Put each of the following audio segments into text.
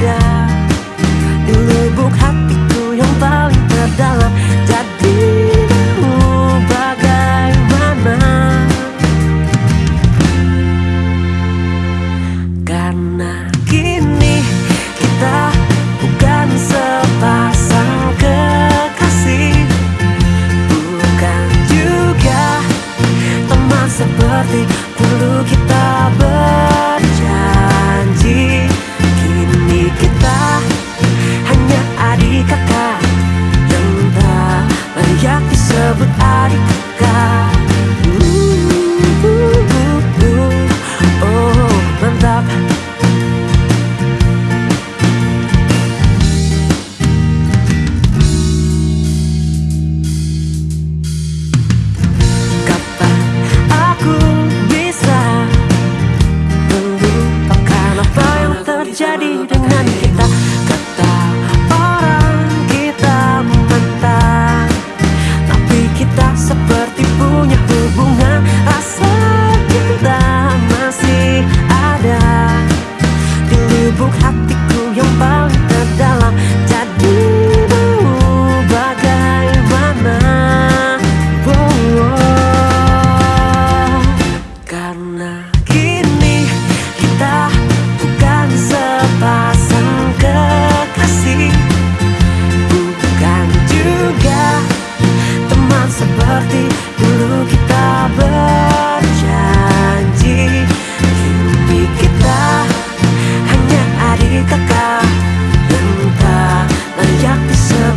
Yeah.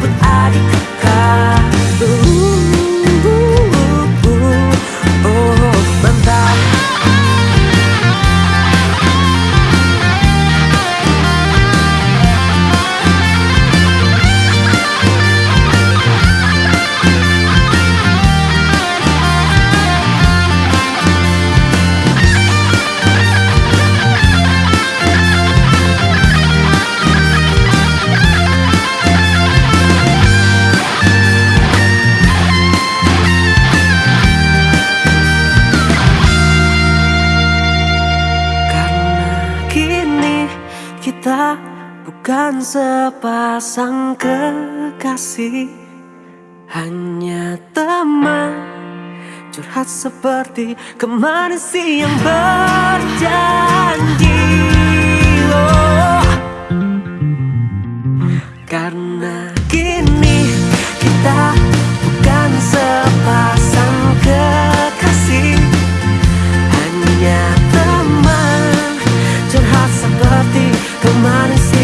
but I could kita bukan sepasang kekasih Hanya teman. Curhat seperti kemarin siang berjalan. Come on and see.